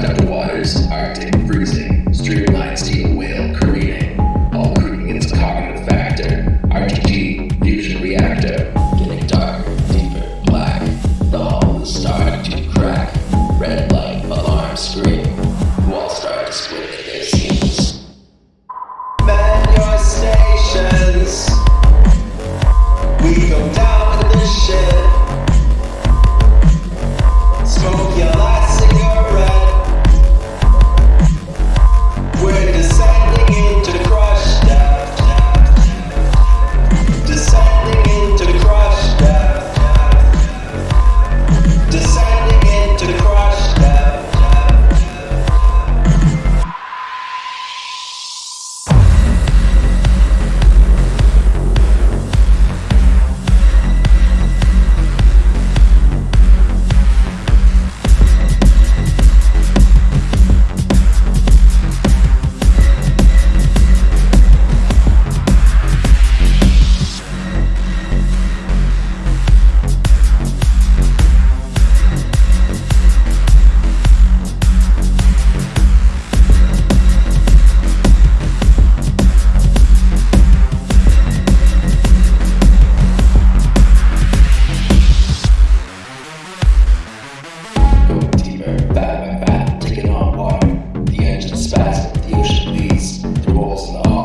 depth-wise Arctic freezing. the ocean bleeds, the walls and all.